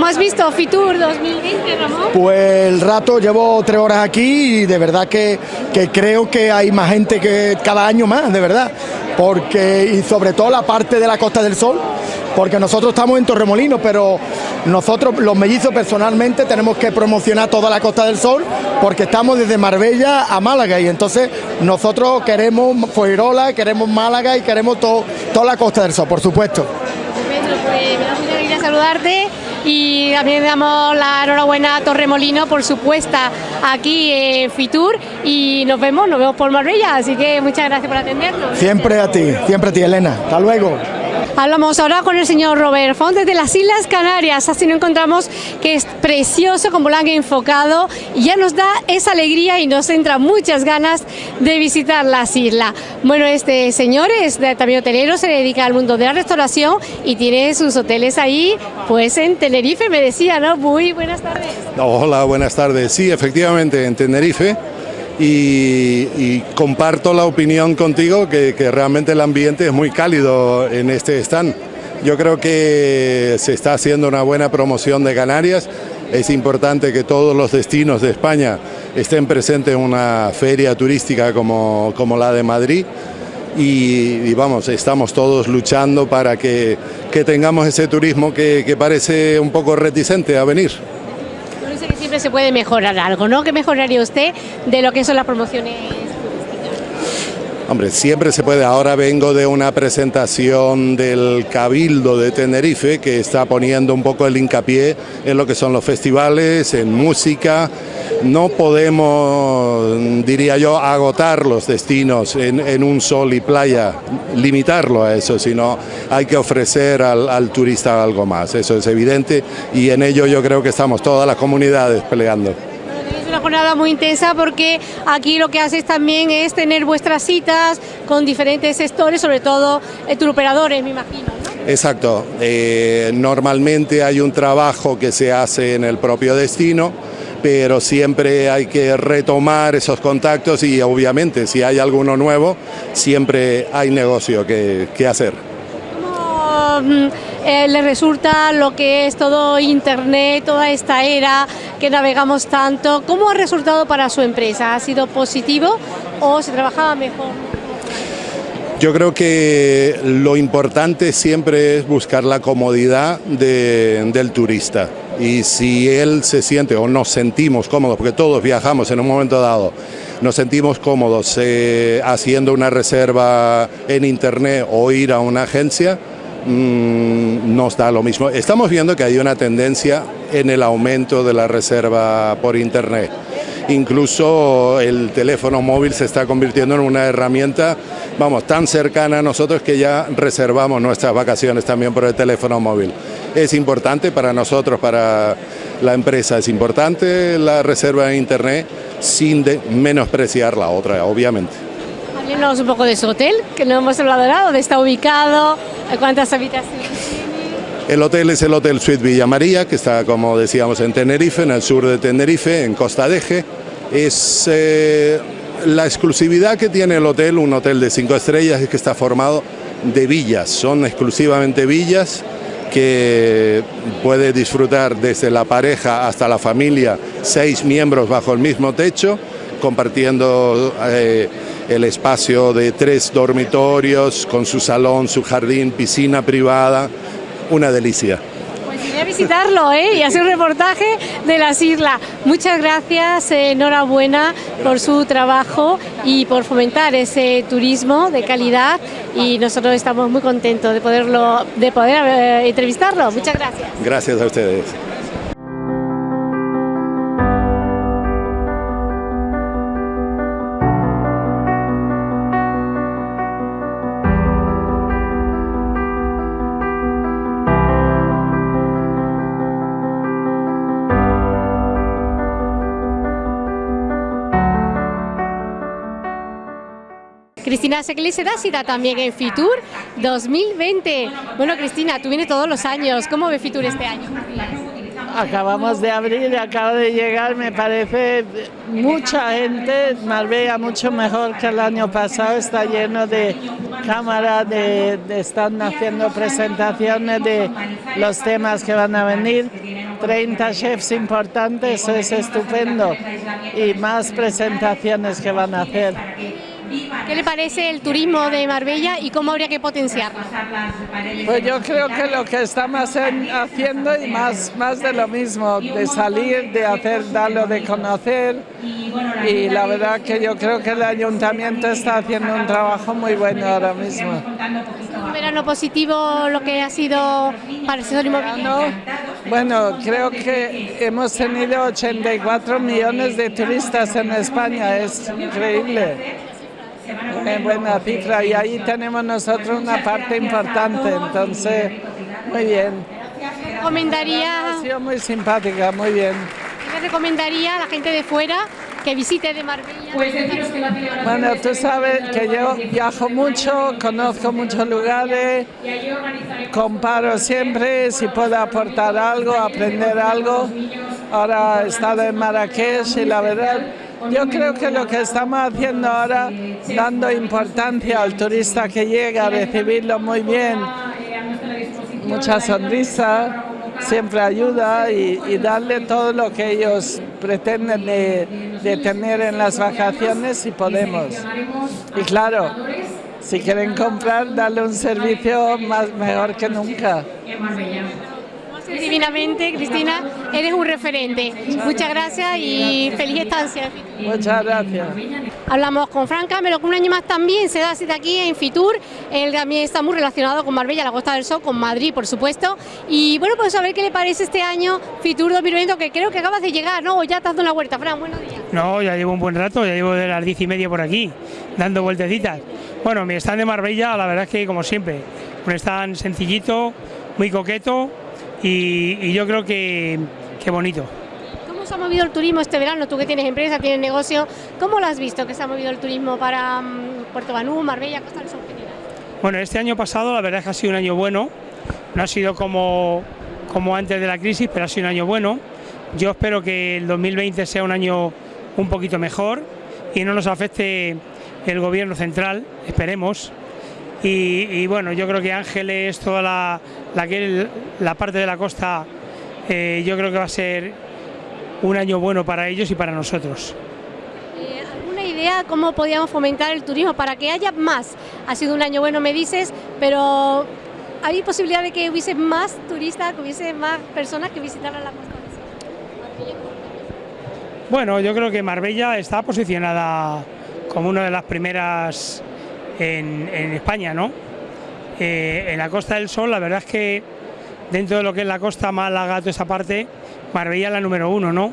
¿Cómo has visto Fitur 2020, Ramón? Pues el rato, llevo tres horas aquí y de verdad que, que creo que hay más gente que cada año más, de verdad. Porque, y sobre todo la parte de la Costa del Sol, porque nosotros estamos en Torremolinos, pero nosotros los mellizos personalmente tenemos que promocionar toda la Costa del Sol porque estamos desde Marbella a Málaga y entonces nosotros queremos Fuerola, queremos Málaga y queremos todo, toda la Costa del Sol, por supuesto. pues me da alegría saludarte y también damos la enhorabuena a Torremolino por su puesta aquí en Fitur y nos vemos, nos vemos por Marbella, así que muchas gracias por atendernos. Siempre a ti, siempre a ti Elena, hasta luego. Hablamos ahora con el señor Robert Font desde las Islas Canarias, así nos encontramos que es precioso como lo han enfocado y ya nos da esa alegría y nos entra muchas ganas de visitar las islas. Bueno, este señor es también hotelero, se dedica al mundo de la restauración y tiene sus hoteles ahí, pues en Tenerife, me decía, ¿no? Muy buenas tardes. Hola, buenas tardes. Sí, efectivamente, en Tenerife y, comparto la opinión contigo que, realmente el ambiente es muy cálido en este stand. Yo creo que se está haciendo una buena promoción de Canarias. Es importante que todos los destinos de España estén presentes en una feria turística como, como la de Madrid. Y, vamos, estamos todos luchando para que, que tengamos ese turismo que, que parece un poco reticente a venir siempre se puede mejorar algo, ¿no? ¿Qué mejoraría usted de lo que son las promociones Hombre, siempre se puede. Ahora vengo de una presentación del Cabildo de Tenerife que está poniendo un poco el hincapié en lo que son los festivales, en música. No podemos, diría yo, agotar los destinos en, un sol y playa, limitarlo a eso, sino hay que ofrecer al, turista algo más. Eso es evidente y en ello yo creo que estamos todas las comunidades peleando una jornada muy intensa porque aquí lo que haces también es tener vuestras citas con diferentes sectores, sobre todo eh, operadores, me imagino. Exacto. Eh, normalmente hay un trabajo que se hace en el propio destino, pero siempre hay que retomar esos contactos y obviamente si hay alguno nuevo, siempre hay negocio que, que hacer. Mm, eh, le resulta lo que es todo Internet, toda esta era que navegamos tanto. ¿Cómo ha resultado para su empresa? ¿Ha sido positivo o se trabajaba mejor? Yo creo que lo importante siempre es buscar la comodidad del turista y si él se siente o nos sentimos cómodos, porque todos viajamos en un momento dado, nos sentimos cómodos eh, haciendo una reserva en internet o ir a una agencia, Mm, nos da lo mismo. Estamos viendo que hay una tendencia en el aumento de la reserva por Internet. Incluso el teléfono móvil se está convirtiendo en una herramienta, vamos, tan cercana a nosotros que ya reservamos nuestras vacaciones también por el teléfono móvil. Es importante para nosotros, para la empresa, es importante la reserva en Internet sin menospreciar la otra, obviamente. Un poco de su hotel, que no hemos hablado nada, dónde está ubicado, cuántas habitaciones El hotel es el Hotel Suite Villa María, que está, como decíamos, en Tenerife, en el sur de Tenerife, en Costa de Eje. Es eh, la exclusividad que tiene el hotel, un hotel de cinco estrellas, es que está formado de villas, son exclusivamente villas que puede disfrutar desde la pareja hasta la familia, seis miembros bajo el mismo techo, compartiendo eh, el espacio de tres dormitorios con su salón, su jardín, piscina privada, una delicia. Pues iré a visitarlo ¿eh? y hacer un reportaje de las islas. Muchas gracias, enhorabuena por su trabajo y por fomentar ese turismo de calidad y nosotros estamos muy contentos de, poderlo, de poder eh, entrevistarlo. Muchas gracias. Gracias a ustedes. Cristina Secli se da también en Fitur 2020. Bueno, Cristina, tú vienes todos los años. ¿Cómo ve Fitur este año? acabamos de abrir, acaba de llegar, me parece mucha gente, Marbella mucho mejor que el año pasado, está lleno de cámaras, de, están haciendo presentaciones de los temas que van a venir, 30 chefs importantes, eso es estupendo, y más presentaciones que van a hacer. ¿Qué le parece el turismo de Marbella y cómo habría que potenciarlo? Pues yo creo que lo que estamos haciendo y más, más de lo mismo, de salir, de hacer, darlo de conocer y la verdad que yo creo que el ayuntamiento está haciendo un trabajo muy bueno ahora mismo. ¿Un verano positivo lo que ha sido para el sector inmobiliario? Bueno, creo que hemos tenido 84 millones de turistas en España, es increíble buena cifra y ahí tenemos nosotros una parte importante, entonces muy bien. ¿Recomendaría? Ha sido muy simpática, muy bien. ¿Qué recomendaría a la gente de fuera que visite de Marbella? Bueno, tú sabes que yo viajo mucho, conozco muchos lugares, comparo siempre si puedo aportar algo, aprender algo. Ahora he estado en Marrakech y la verdad yo creo que lo que estamos haciendo ahora, dando importancia al turista que llega, recibirlo muy bien, mucha sonrisa, siempre ayuda y, darle todo lo que ellos pretenden de, tener en las vacaciones si podemos. Y claro, si quieren comprar, darle un servicio más mejor que nunca divinamente, Cristina, eres un referente. Muchas gracias y feliz estancia. Muchas gracias. Hablamos con Fran Camelo, que un año más también se da cita aquí en Fitur, él también está muy relacionado con Marbella, la Costa del Sol, con Madrid, por supuesto. Y bueno, pues a ver qué le parece este año Fitur 2020, que creo que acabas de llegar, ¿no? O ya te has dado una vuelta, Fran, buenos días. No, ya llevo un buen rato, ya llevo de las diez y media por aquí, dando vueltecitas. Bueno, mi stand de Marbella, la verdad es que como siempre, un stand sencillito, muy coqueto, y, yo creo que, que bonito. ¿Cómo se ha movido el turismo este verano? Tú que tienes empresa, tienes negocio, ¿cómo lo has visto que se ha movido el turismo para mm, Puerto Banú, Marbella, Costa del Sol Bueno, este año pasado la verdad es que ha sido un año bueno, no ha sido como, como antes de la crisis, pero ha sido un año bueno. Yo espero que el 2020 sea un año un poquito mejor y no nos afecte el gobierno central, esperemos, y, bueno, yo creo que Ángeles, toda la, la, parte de la costa, eh, yo creo que va a ser un año bueno para ellos y para nosotros. Eh, ¿Alguna idea cómo podíamos fomentar el turismo para que haya más? Ha sido un año bueno, me dices, pero ¿hay posibilidad de que hubiese más turistas, que hubiese más personas que visitaran la costa? Bueno, yo creo que Marbella está posicionada como una de las primeras en, España, ¿no? En la Costa del Sol, la verdad es que dentro de lo que es la costa Málaga, toda esa parte, Marbella es la número uno, ¿no?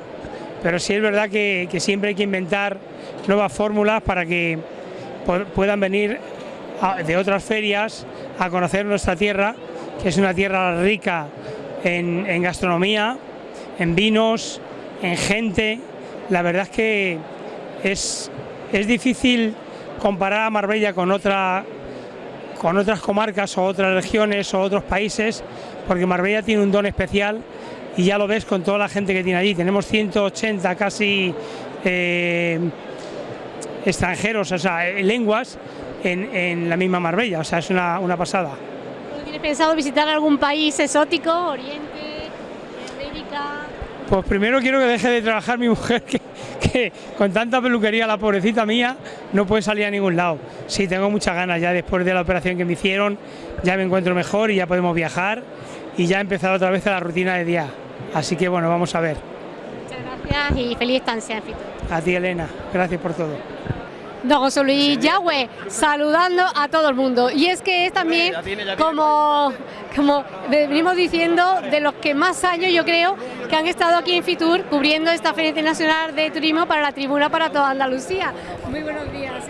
Pero sí es verdad que, siempre hay que inventar nuevas fórmulas para que puedan venir de otras ferias a conocer nuestra tierra, que es una tierra rica en, en gastronomía, en vinos, en gente. La verdad es que es, es difícil comparar a Marbella con, otra, con otras comarcas o otras regiones o otros países, porque Marbella tiene un don especial y ya lo ves con toda la gente que tiene allí. Tenemos 180 casi eh, extranjeros, o sea, eh, lenguas en, la misma Marbella, o sea, es una, una pasada. ¿Tienes pensado visitar algún país exótico, Oriente, América? Pues primero quiero que deje de trabajar mi mujer, que, que con tanta peluquería la pobrecita mía no puede salir a ningún lado. Sí, tengo muchas ganas ya después de la operación que me hicieron, ya me encuentro mejor y ya podemos viajar y ya he empezado otra vez la rutina de día. Así que bueno, vamos a ver. Muchas gracias y feliz estancia. A ti Elena, gracias por todo. Don José Luis Yahweh, saludando a todo el mundo. Y es que es también, como, como venimos diciendo, de los que más años yo creo que han estado aquí en Fitur cubriendo esta Feria Internacional de Turismo para la tribuna para toda Andalucía. Muy buenos días.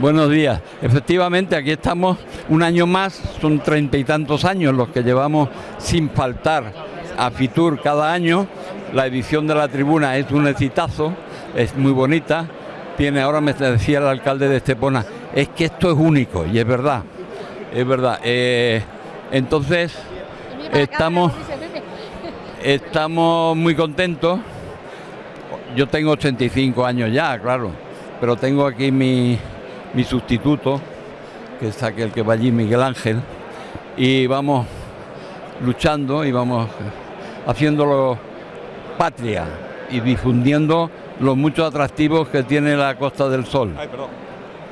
Buenos días. Efectivamente, aquí estamos un año más, son treinta y tantos años los que llevamos sin faltar a Fitur cada año. La edición de la tribuna es un exitazo, es muy bonita tiene, ahora me decía el alcalde de Estepona, es que esto es único, y es verdad, es verdad. Eh, entonces, estamos, Estamos muy contentos. Yo tengo 85 años ya, claro, pero tengo aquí mi, mi sustituto, que es aquel que va allí, Miguel Ángel, y vamos luchando y vamos haciéndolo patria y difundiendo los muchos atractivos que tiene la Costa del Sol.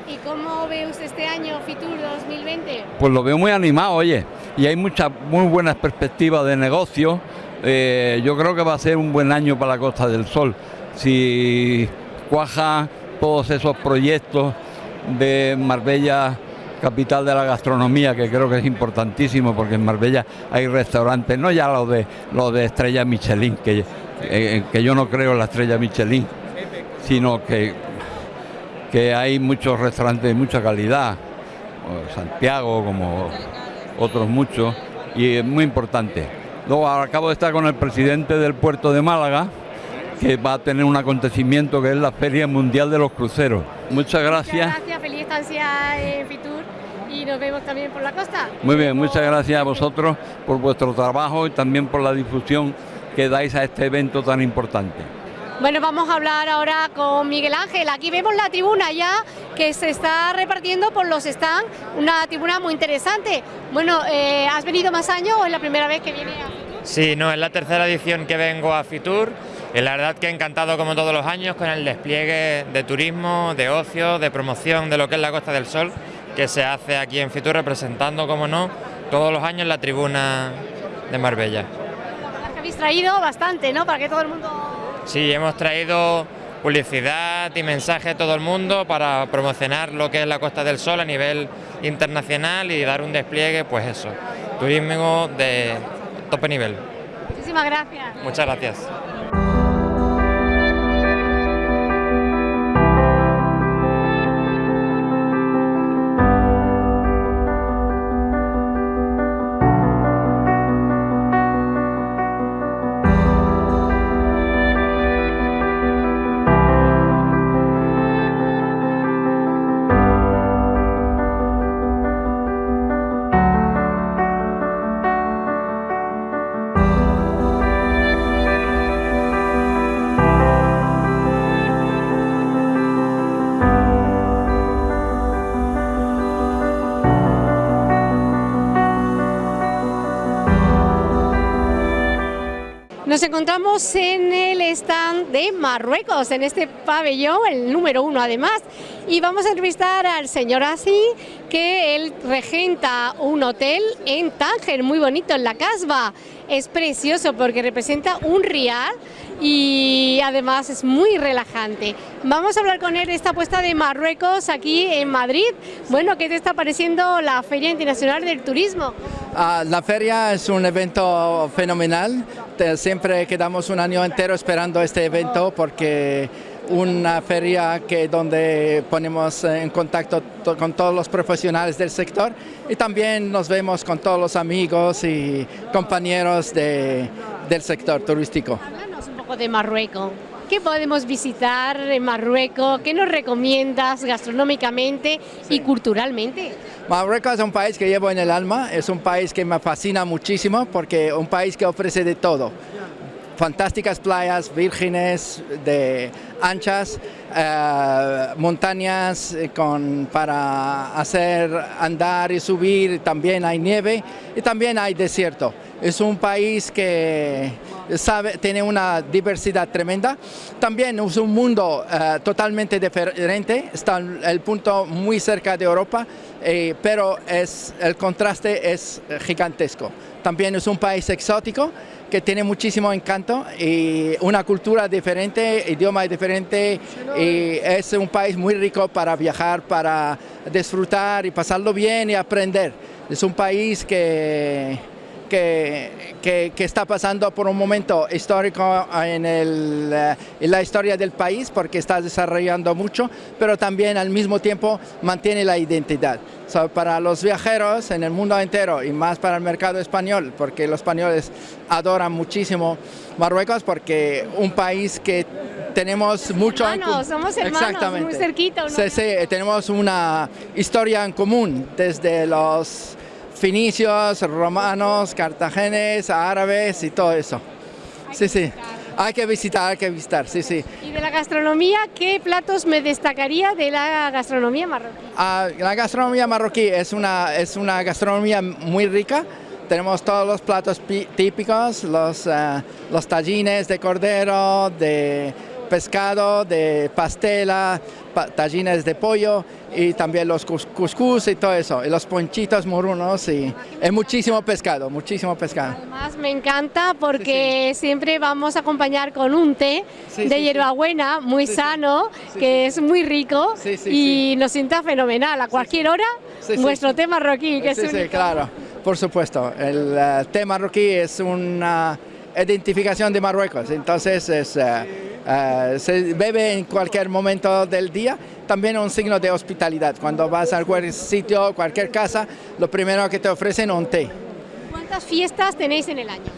¿Y cómo ve usted este año Fitur 2020? Pues lo veo muy animado, oye, y hay muchas muy buenas perspectivas de negocio. Eh, yo creo que va a ser un buen año para la Costa del Sol. Si cuaja todos esos proyectos de Marbella, capital de la gastronomía, que creo que es importantísimo, porque en Marbella hay restaurantes, no ya los de los de estrella Michelin, que, eh, que yo no creo en la estrella Michelin, sino que, que hay muchos restaurantes de mucha calidad, Santiago como otros muchos, y es muy importante. Luego acabo de estar con el presidente del puerto de Málaga, que va a tener un acontecimiento que es la Feria Mundial de los Cruceros. Muchas gracias. Muchas gracias, feliz estancia en Fitur y nos vemos también por la costa. Muy bien, muchas gracias a vosotros por vuestro trabajo y también por la difusión que dais a este evento tan importante. Bueno, vamos a hablar ahora con Miguel Ángel. Aquí vemos la tribuna ya que se está repartiendo por los stands, una tribuna muy interesante. Bueno, eh, ¿has venido más años o es la primera vez que viene a Fitur? Sí, no, es la tercera edición que vengo a Fitur y la verdad que encantado como todos los años con el despliegue de turismo, de ocio, de promoción de lo que es la Costa del Sol que se hace aquí en Fitur representando, como no, todos los años la tribuna de Marbella. Habéis traído bastante, ¿no? Para que todo el mundo... Sí, hemos traído publicidad y mensaje a todo el mundo para promocionar lo que es la Costa del Sol a nivel internacional y dar un despliegue, pues eso, turismo de tope nivel. Muchísimas gracias. Muchas gracias. Nos encontramos en el stand de Marruecos, en este pabellón, el número uno además, y vamos a entrevistar al señor Asi, que él regenta un hotel en Tánger, muy bonito, en la Casba. Es precioso porque representa un rial y además es muy relajante. Vamos a hablar con él de esta puesta de Marruecos aquí en Madrid. Bueno, ¿qué te está pareciendo la Feria Internacional del Turismo? Ah, la feria es un evento fenomenal, siempre quedamos un año entero esperando este evento porque una feria que donde ponemos en contacto to- con todos los profesionales del sector y también nos vemos con todos los amigos y compañeros de- del sector turístico. Poco de Marruecos. ¿Qué podemos visitar en Marruecos? ¿Qué nos recomiendas gastronómicamente y culturalmente? Marruecos es un país que llevo en el alma, es un país que me fascina muchísimo porque es un país que ofrece de todo. Fantásticas playas vírgenes, de anchas, eh, montañas eh, con, para hacer andar y subir, también hay nieve y también hay desierto. Es un país que sabe, tiene una diversidad tremenda. También es un mundo eh, totalmente diferente, está el punto muy cerca de Europa, eh, pero es, el contraste es eh, gigantesco. También es un país exótico que tiene muchísimo encanto y una cultura diferente, idioma diferente y es un país muy rico para viajar, para disfrutar y pasarlo bien y aprender. Es un país que, que, que- que está pasando por un momento histórico en, el, eh, en la historia del país porque está desarrollando mucho, pero también al mismo tiempo mantiene la identidad. So, para los viajeros en el mundo entero y más para el mercado español, porque los españoles adoran muchísimo Marruecos porque un país que tenemos mucho Hermanos, somos hermanos, muy cerquita, Sí, sí, tenemos una historia en común desde los finicios, romanos, cartagenes, árabes y todo eso. Sí, sí. Hay que visitar, hay que visitar, sí, sí. Y de la gastronomía, ¿qué platos me destacaría de la gastronomía marroquí? Ah, la gastronomía marroquí es una, es una gastronomía muy rica. Tenemos todos los platos típicos, los, uh, los tallines de cordero, de pescado, de pastela, tallines de pollo y también los cuscús y todo eso, y los ponchitos morunos y es muchísimo pescado, muchísimo pescado. Además me encanta porque siempre vamos a acompañar con un té de hierbabuena muy sano, que es muy rico y nos sienta fenomenal. A cualquier hora vuestro té marroquí, que es Sí, claro, por supuesto, el uh, té marroquí es una identificación de Marruecos, entonces es... Uh, eh, se bebe en cualquier momento del día, también un signo de hospitalidad. Cuando vas a cualquier sitio, cualquier casa, lo primero que te ofrecen es un té. ¿Cuántas fiestas tenéis en el año?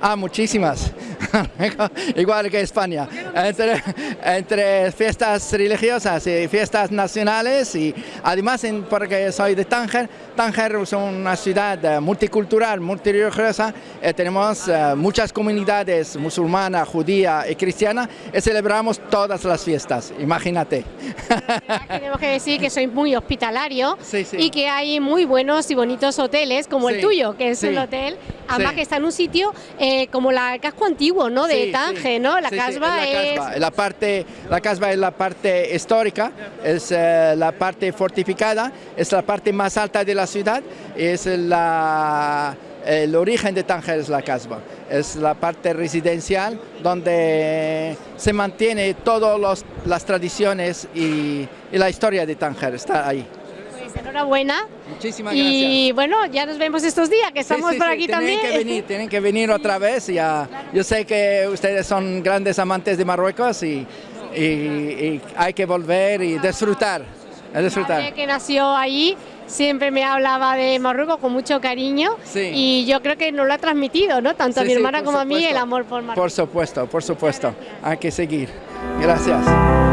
Ah, muchísimas. Igual que España. Entre, fiestas religiosas y fiestas nacionales y además porque soy de Tánger, Tánger es una ciudad eh, multicultural, multireligiosa, eh, tenemos eh, muchas comunidades musulmanas, judía y cristiana y celebramos todas las fiestas, imagínate. Tenemos que decir que soy muy hospitalario y que hay muy buenos y bonitos hoteles como el tuyo, que es un hotel, además que está en un sitio como la, el casco antiguo ¿no? de Tánger, ¿no? La casba es... La, parte, la casba es la parte histórica, es la parte fortificada, es la parte más alta de la ciudad, es la el origen de Tánger es la casba, es la parte residencial donde se mantiene todas las tradiciones y, la historia de Tánger, está ahí. Pues enhorabuena. Muchísimas gracias. Y bueno, ya nos vemos estos días, que estamos por aquí también. Tienen que venir, tienen que venir otra vez. Ya, Yo sé que ustedes son grandes amantes de Marruecos y, hay que volver y disfrutar. disfrutar. que nació ahí siempre me hablaba de Marruecos con mucho cariño y yo creo que nos lo ha transmitido, ¿no? Tanto a mi hermana como a mí el amor por Marruecos. Por supuesto, por supuesto. Hay que seguir. Gracias.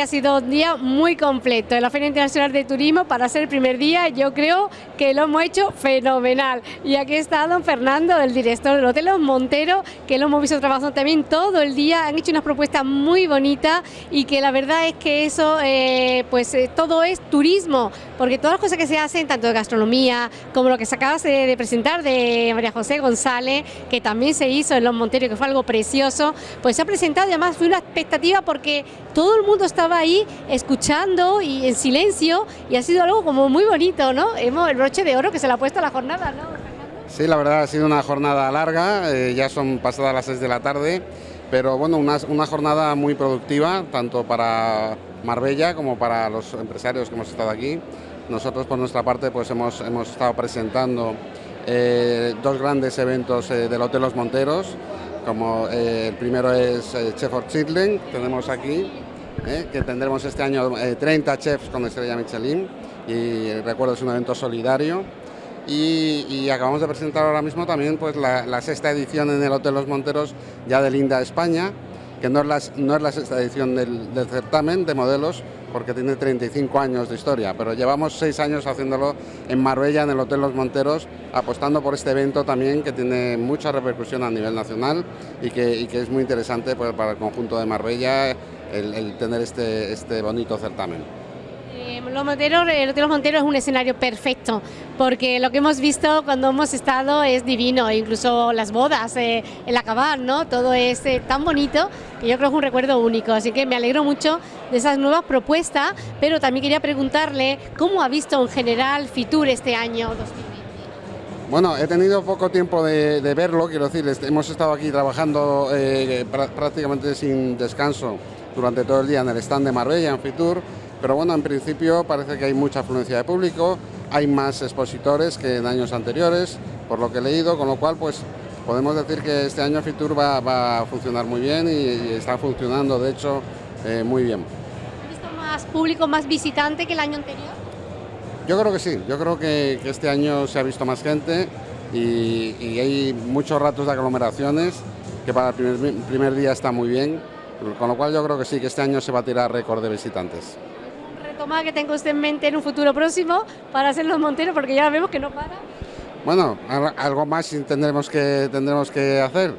Ha sido un día muy completo en la Feria Internacional de Turismo. Para ser el primer día, yo creo que lo hemos hecho fenomenal. Y aquí está don Fernando, el director del Hotel Los Monteros, que lo hemos visto trabajando también todo el día. Han hecho unas propuestas muy bonitas y que la verdad es que eso, eh, pues eh, todo es turismo, porque todas las cosas que se hacen, tanto de gastronomía como lo que se acaba de, presentar de María José González, que también se hizo en Los Monteros, que fue algo precioso, pues se ha presentado y además fue una expectativa porque todo el mundo estaba ahí escuchando y en silencio y ha sido algo como muy bonito, ¿no? Hemos, el broche de oro que se le ha puesto a la jornada, ¿no? Sí, la verdad ha sido una jornada larga, eh, ya son pasadas las 6 de la tarde, pero bueno, una, una, jornada muy productiva, tanto para Marbella como para los empresarios que hemos estado aquí. Nosotros por nuestra parte pues hemos, hemos estado presentando eh, dos grandes eventos eh, del Hotel Los Monteros, como el primero es Chef of Chitling, tenemos aquí, ¿eh? que tendremos este año 30 eh, chefs con estrella Michelin y recuerdo es un evento solidario y, acabamos de presentar ahora mismo también pues la, sexta edición en el Hotel Los Monteros ya de Linda España que no es la, no es la sexta edición del, del certamen de modelos porque tiene 35 años de historia, pero llevamos seis años haciéndolo en Marbella, en el Hotel Los Monteros, apostando por este evento también que tiene mucha repercusión a nivel nacional y que, es muy interesante pues, para el conjunto de Marbella el, tener este, este bonito certamen. Eh, los Monteros, el Hotel Los Monteros es un escenario perfecto, porque lo que hemos visto cuando hemos estado es divino, incluso las bodas, eh, el acabar, ¿no? Todo es eh, tan bonito que yo creo que es un recuerdo único, así que me alegro mucho de esas nuevas propuestas, pero también quería preguntarle cómo ha visto en general Fitur este año 2020. Bueno, he tenido poco tiempo de, verlo, quiero decir, hemos estado aquí trabajando prácticamente sin descanso durante todo el día en el stand de Marbella, en Fitur, pero bueno, en principio parece que hay mucha afluencia de público, hay más expositores que en años anteriores, por lo que he leído, con lo cual pues podemos decir que este año Fitur va, a funcionar muy bien y, está funcionando, de hecho, eh, muy bien. ¿Ha visto más público, más visitante que el año anterior? Yo creo que sí, yo creo que, este año se ha visto más gente y, hay muchos ratos de aglomeraciones que para el primer, día está muy bien, con lo cual yo creo que sí, que este año se va a tirar récord de visitantes. retoma que tengo usted en mente en un futuro próximo para hacer los monteros? Porque ya vemos que no para. Bueno, algo más tendremos que, tendremos que hacer.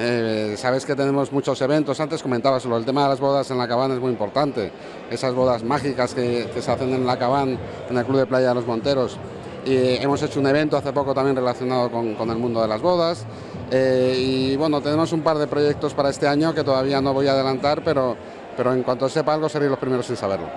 Eh, sabes que tenemos muchos eventos, antes comentabas el tema de las bodas en la cabana es muy importante, esas bodas mágicas que, se hacen en la cabana, en el Club de Playa de los Monteros. Y hemos hecho un evento hace poco también relacionado con, el mundo de las bodas. Eh, y bueno, tenemos un par de proyectos para este año que todavía no voy a adelantar, pero, pero en cuanto sepa algo seréis los primeros en saberlo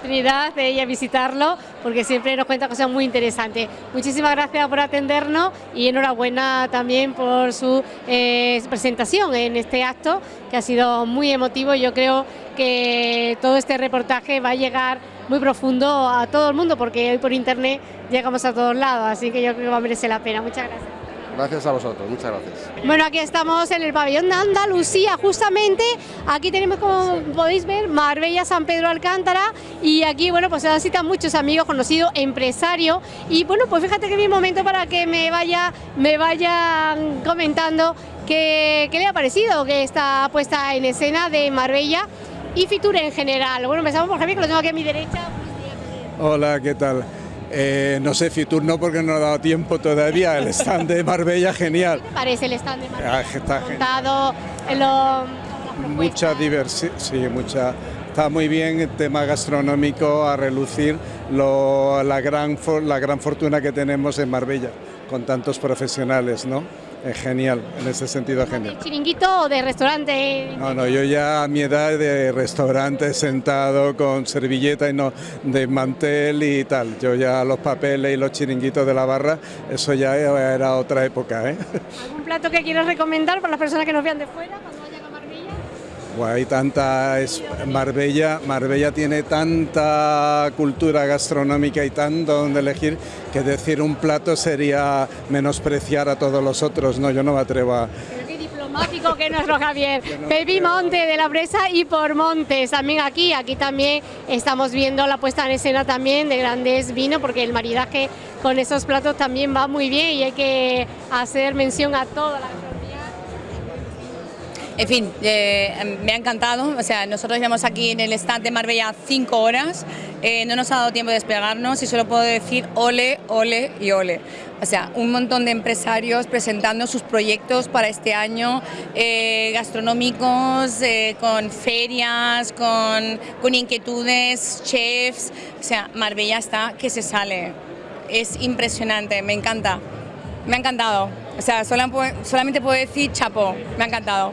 oportunidad de ir a visitarlo porque siempre nos cuenta cosas muy interesantes. Muchísimas gracias por atendernos y enhorabuena también por su eh, presentación en este acto que ha sido muy emotivo. Yo creo que todo este reportaje va a llegar muy profundo a todo el mundo porque hoy por internet llegamos a todos lados, así que yo creo que va a merecer la pena. Muchas gracias. Gracias a vosotros, muchas gracias. Bueno, aquí estamos en el pabellón de Andalucía, justamente. Aquí tenemos, como podéis ver, Marbella, San Pedro Alcántara. Y aquí, bueno, pues se citan muchos amigos, conocidos, empresarios. Y bueno, pues fíjate que bien momento para que me vaya, me vayan comentando qué, qué le ha parecido que esta puesta en escena de Marbella y Fitur en general. Bueno, empezamos por Javier, que lo tengo aquí a mi derecha. Hola, ¿qué tal? Eh, no sé, Fitur no porque no ha dado tiempo todavía, el stand de Marbella genial. ¿Qué te parece el stand de Marbella? Ah, está genial. Lo, mucha diversión, sí, mucha... Está muy bien el tema gastronómico a relucir la, gran, la gran fortuna que tenemos en Marbella, con tantos profesionales, ¿no? Es genial, en ese sentido genial. ¿De chiringuito o de restaurante? No, no, yo ya a mi edad de restaurante sentado con servilleta y no de mantel y tal. Yo ya los papeles y los chiringuitos de la barra, eso ya era otra época. ¿eh? ¿Algún plato que quieras recomendar para las personas que nos vean de fuera? Hay tanta es Marbella, Marbella tiene tanta cultura gastronómica y tanto donde elegir que decir un plato sería menospreciar a todos los otros, no, yo no me atrevo a diplomático que nuestro Javier. Pepi Monte de la Presa y por Montes, también aquí, aquí también estamos viendo la puesta en escena también de grandes vinos, porque el maridaje con esos platos también va muy bien y hay que hacer mención a toda la en fin, eh, me ha encantado. O sea, nosotros llevamos aquí en el stand de Marbella cinco horas. Eh, no nos ha dado tiempo de despegarnos y solo puedo decir ole, ole y ole. O sea, un montón de empresarios presentando sus proyectos para este año, eh, gastronómicos, con ferias, con, con inquietudes, chefs. O sea, Marbella está que se sale. Es impresionante, me encanta. Me ha encantado. O sea, solamente puedo decir chapo, me ha encantado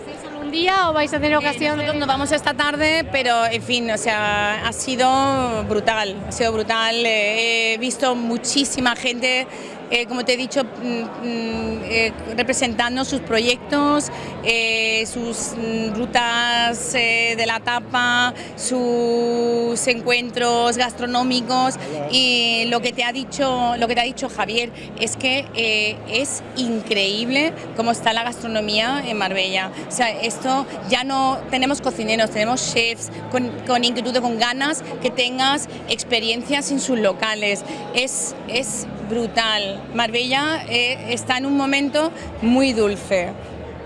día o vais a tener eh, ocasión? nosotros nos vamos esta tarde, pero en fin, o sea, ha sido brutal, ha sido brutal. Eh, he visto muchísima gente eh, como te he dicho, mm, mm, eh, representando sus proyectos, eh, sus mm, rutas de la tapa, sus encuentros gastronómicos y lo que te ha dicho, lo que te ha dicho Javier es que es increíble cómo está la gastronomía en Marbella. O sea, esto ya no tenemos cocineros, tenemos chefs con, con inquietud, con ganas que tengas experiencias en sus locales. Es, es brutal. Marbella eh, está en un momento muy dulce.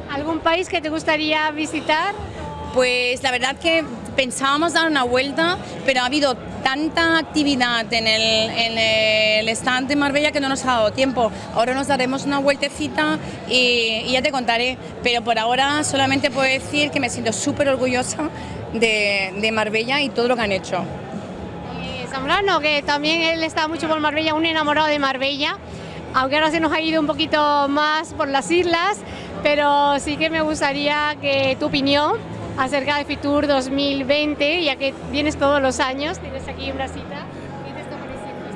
¿Algún país que te gustaría visitar? Pues la verdad que pensábamos dar una vuelta, pero ha habido tanta actividad en el, stand de Marbella que no nos ha dado tiempo. Ahora nos daremos una vueltecita y, ya te contaré, pero por ahora solamente puedo decir que me siento súper orgullosa de Marbella y todo lo que han hecho. Zambrano, que también él está mucho por Marbella, un enamorado de Marbella, aunque ahora se nos ha ido un poquito más por las islas, pero sí que me gustaría que tu opinión acerca de Fitur 2020, ya que vienes todos los años, tienes aquí una cita.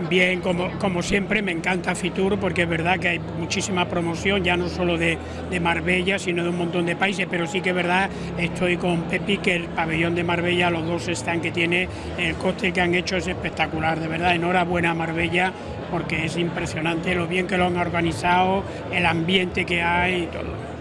Bien, como, como siempre, me encanta Fitur porque es verdad que hay muchísima promoción, ya no solo de, de, Marbella, sino de un montón de países, pero sí que es verdad, estoy con Pepi, que el pabellón de Marbella, los dos están que tiene, el coste que han hecho es espectacular, de verdad, enhorabuena Marbella porque es impresionante lo bien que lo han organizado, el ambiente que hay y todo.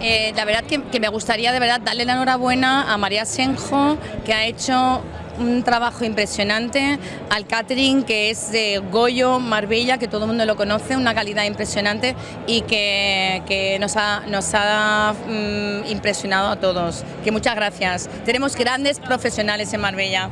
Eh, la verdad que me gustaría de verdad darle la enhorabuena a María Senjo, que ha hecho un trabajo impresionante, al catering que es de Goyo, Marbella, que todo el mundo lo conoce, una calidad impresionante y que, que nos ha, nos ha mm, impresionado a todos. Que muchas gracias. Tenemos grandes profesionales en Marbella.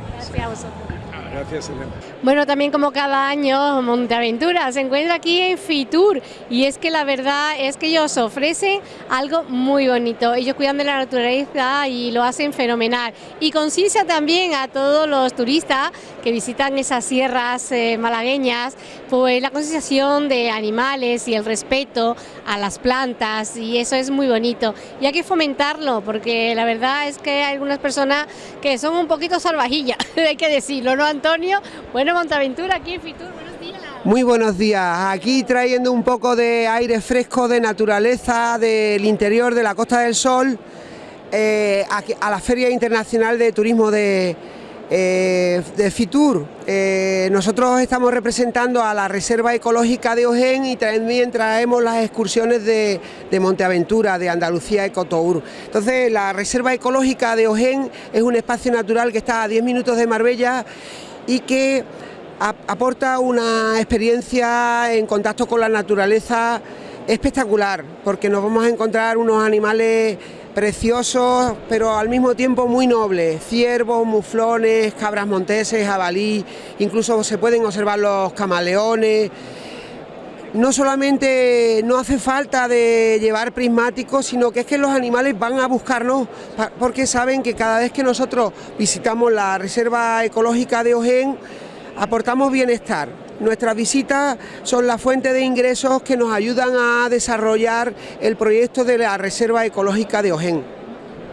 Gracias, Elena. Bueno, también como cada año, Monteaventura se encuentra aquí en Fitur y es que la verdad es que ellos ofrecen algo muy bonito. Ellos cuidan de la naturaleza y lo hacen fenomenal. Y conciencia también a todos los turistas que visitan esas sierras eh, malagueñas, pues la concienciación de animales y el respeto a las plantas y eso es muy bonito. Y hay que fomentarlo porque la verdad es que hay algunas personas que son un poquito salvajillas, hay que decirlo, ¿no, Bueno, Montaventura aquí en Fitur, buenos días. Muy buenos días, aquí trayendo un poco de aire fresco, de naturaleza, del interior de la Costa del Sol, eh, a la Feria Internacional de Turismo de, eh, de Fitur. Eh, nosotros estamos representando a la Reserva Ecológica de Ojén y también traemos las excursiones de, de Monteaventura, de Andalucía Ecotour. Entonces, la Reserva Ecológica de Ojén es un espacio natural que está a 10 minutos de Marbella y que ap- aporta una experiencia en contacto con la naturaleza espectacular, porque nos vamos a encontrar unos animales preciosos, pero al mismo tiempo muy nobles, ciervos, muflones, cabras monteses, jabalí, incluso se pueden observar los camaleones. No solamente no hace falta de llevar prismáticos, sino que es que los animales van a buscarnos porque saben que cada vez que nosotros visitamos la Reserva Ecológica de Ojén, aportamos bienestar. Nuestras visitas son la fuente de ingresos que nos ayudan a desarrollar el proyecto de la Reserva Ecológica de Ojén.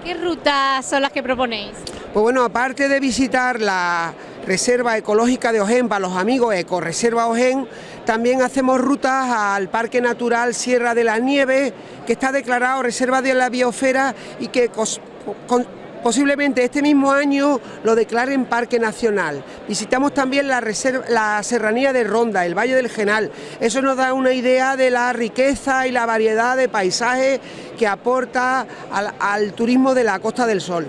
¿Qué rutas son las que proponéis? Pues bueno, aparte de visitar la Reserva Ecológica de para los amigos Ecoreserva Ojén, también hacemos rutas al Parque Natural Sierra de la Nieve, que está declarado Reserva de la Biosfera y que posiblemente este mismo año lo declaren Parque Nacional. Visitamos también la, reserva- la Serranía de Ronda, el Valle del Genal. Eso nos da una idea de la riqueza y la variedad de paisajes que aporta al- al turismo de la Costa del Sol.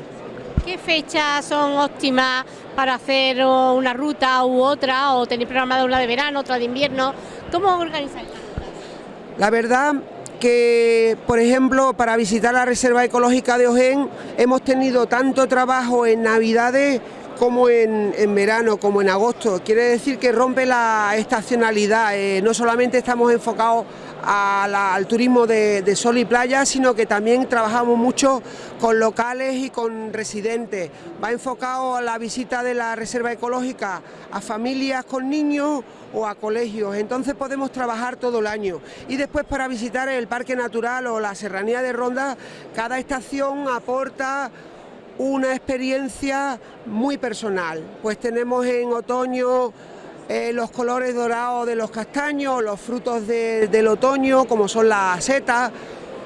¿Qué fechas son óptimas para hacer una ruta u otra? ¿O tenéis programada una de verano, otra de invierno? ¿Cómo organizáis? La verdad que, por ejemplo, para visitar la Reserva Ecológica de Ojén hemos tenido tanto trabajo en Navidades como en, verano, como en agosto. Quiere decir que rompe la estacionalidad. eh, no solamente estamos enfocados al turismo de, de sol y playa, sino que también trabajamos mucho con locales y con residentes. Va enfocado a la visita de la Reserva Ecológica a familias con niños o a colegios, entonces podemos trabajar todo el año. Y después para visitar el Parque Natural o la Serranía de Ronda, cada estación aporta una experiencia muy personal. Pues tenemos en otoño eh, los colores dorados de los castaños, los frutos de- del otoño, como son las setas,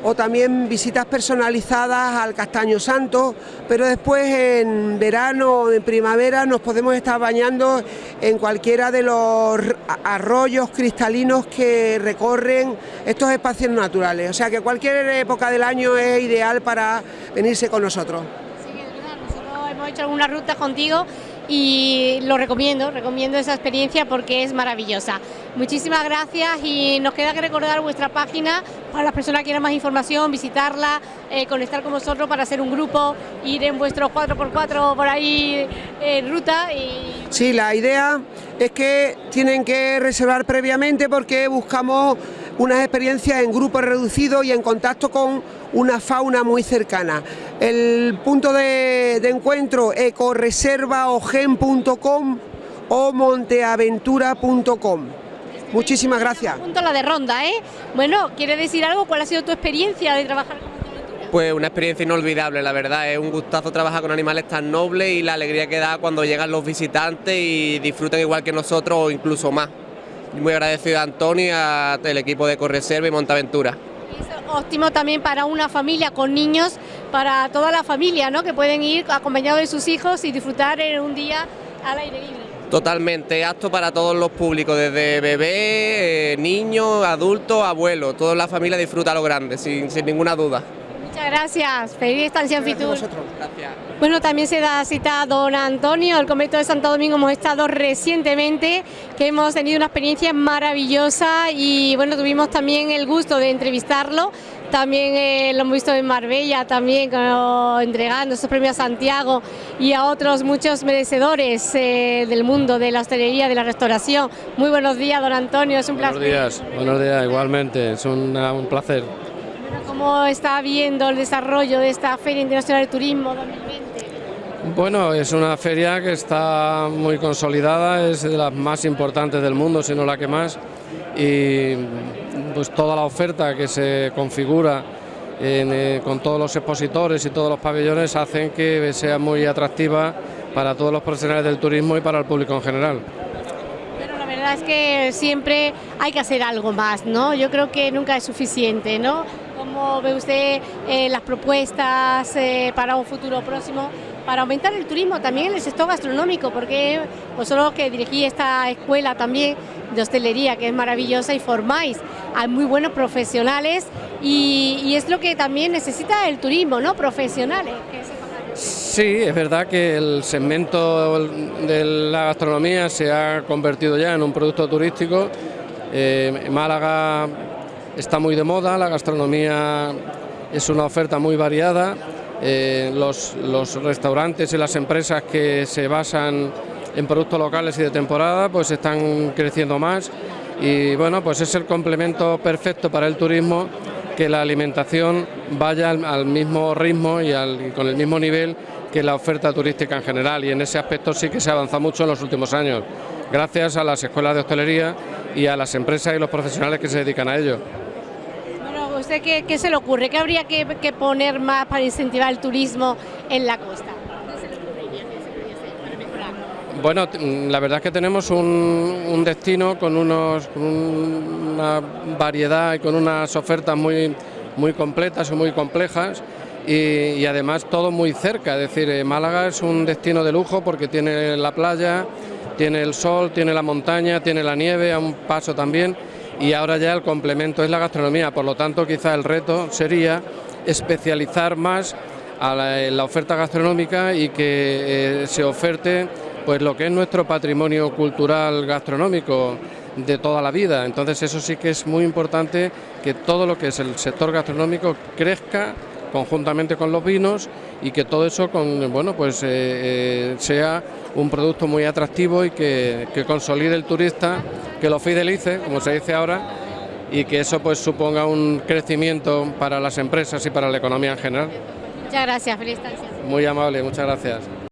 o también visitas personalizadas al Castaño Santo, pero después en verano o en primavera nos podemos estar bañando en cualquiera de los arroyos cristalinos que recorren estos espacios naturales. O sea que cualquier época del año es ideal para venirse con nosotros. Sí, es verdad, nosotros hemos hecho algunas rutas contigo y lo recomiendo, recomiendo esa experiencia porque es maravillosa. Muchísimas gracias y nos queda que recordar vuestra página para las personas que quieran más información, visitarla, eh, conectar con vosotros para hacer un grupo, ir en vuestros 4x4 por ahí en ruta y Sí, la idea es que tienen que reservar previamente porque buscamos unas experiencias en grupos reducidos y en contacto con una fauna muy cercana. El punto de, de encuentro ecoreservaogen.com o monteaventura.com. Muchísimas gracias. punto la de ronda, ¿eh? Bueno, ¿quieres decir algo? ¿Cuál ha sido tu experiencia de trabajar con Pues una experiencia inolvidable, la verdad, es un gustazo trabajar con animales tan nobles y la alegría que da cuando llegan los visitantes y disfrutan igual que nosotros o incluso más. Muy agradecido a Antonio y al equipo de Correserva y Montaventura. Es óptimo también para una familia con niños, para toda la familia, ¿no? Que pueden ir acompañados de sus hijos y disfrutar en un día al aire libre. Totalmente, apto para todos los públicos, desde bebé, eh, niños, adultos, abuelos, toda la familia disfruta lo grande, sin, sin ninguna duda. Muchas gracias, feliz estancia en Fitur. Gracias. Bueno, también se da cita a don Antonio, el convento de Santo Domingo hemos estado recientemente, que hemos tenido una experiencia maravillosa y bueno, tuvimos también el gusto de entrevistarlo, también eh, lo hemos visto en Marbella, también como entregando estos premios a Santiago y a otros muchos merecedores eh, del mundo de la hostelería, de la restauración. Muy buenos días, don Antonio, es un Buenos placer. días, buenos días, igualmente, es un placer. ¿Cómo está viendo el desarrollo de esta Feria Internacional de Turismo 2020? Bueno, es una feria que está muy consolidada, es de las más importantes del mundo, si no la que más, y pues toda la oferta que se configura en, eh, con todos los expositores y todos los pabellones hacen que sea muy atractiva para todos los profesionales del turismo y para el público en general. Bueno, la verdad es que siempre hay que hacer algo más, ¿no? Yo creo que nunca es suficiente, ¿no? ¿Cómo ve usted eh, las propuestas eh, para un futuro próximo para aumentar el turismo también en el sector gastronómico? Porque vosotros que dirigís esta escuela también de hostelería, que es maravillosa, y formáis a muy buenos profesionales y, es lo que también necesita el turismo, ¿no? Profesionales. Sí, es verdad que el segmento de la gastronomía se ha convertido ya en un producto turístico. Eh, Málaga está muy de moda, la gastronomía es una oferta muy variada. Eh, los, restaurantes y las empresas que se basan en productos locales y de temporada pues están creciendo más y bueno pues es el complemento perfecto para el turismo que la alimentación vaya al, mismo ritmo y, y con el mismo nivel que la oferta turística en general y en ese aspecto sí que se avanza mucho en los últimos años gracias a las escuelas de hostelería y a las empresas y los profesionales que se dedican a ello. Bueno, ¿a ¿usted qué, se le ocurre? ¿Qué habría que, poner más para incentivar el turismo en la costa? Bueno, mm, la verdad es que tenemos un, un destino con, unos, con una variedad y con unas ofertas muy, muy completas y muy complejas y, y además todo muy cerca. Es decir, eh, Málaga es un destino de lujo porque tiene la playa, tiene el sol, tiene la montaña, tiene la nieve a un paso también y ahora ya el complemento es la gastronomía. Por lo tanto, quizá el reto sería especializar más a la, la oferta gastronómica y que eh, se oferte pues lo que es nuestro patrimonio cultural gastronómico de toda la vida. Entonces eso sí que es muy importante que todo lo que es el sector gastronómico crezca conjuntamente con los vinos y que todo eso con, bueno, pues, eh, eh, sea un producto muy atractivo y que, que consolide el turista, que lo fidelice, como se dice ahora, y que eso pues suponga un crecimiento para las empresas y para la economía en general. Muchas gracias, feliz estancia. Muy amable, muchas gracias.